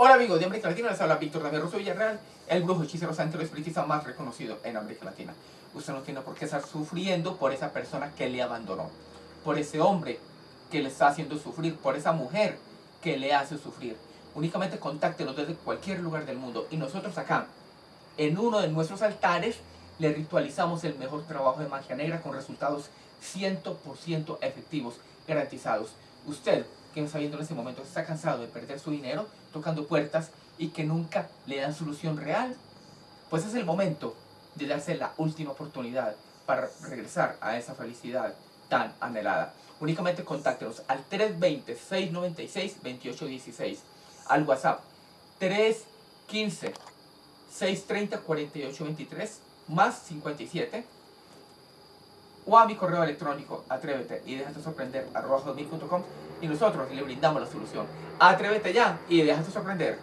Hola amigos de América Latina, les habla Víctor David Rosso Villarreal, el brujo hechicero santo espiritista más reconocido en América Latina. Usted no tiene por qué estar sufriendo por esa persona que le abandonó, por ese hombre que le está haciendo sufrir, por esa mujer que le hace sufrir. Únicamente contáctenos desde cualquier lugar del mundo y nosotros acá, en uno de nuestros altares, le ritualizamos el mejor trabajo de magia negra con resultados 100% efectivos, garantizados. Usted que está viendo en este momento está cansado de perder su dinero tocando puertas y que nunca le dan solución real, pues es el momento de darse la última oportunidad para regresar a esa felicidad tan anhelada. Únicamente contáctenos al 320-696-2816, al WhatsApp 315-630-4823, más 57, o a mi correo electrónico, atrévete y déjate sorprender, arroba y nosotros le brindamos la solución. Atrévete ya y déjate sorprender.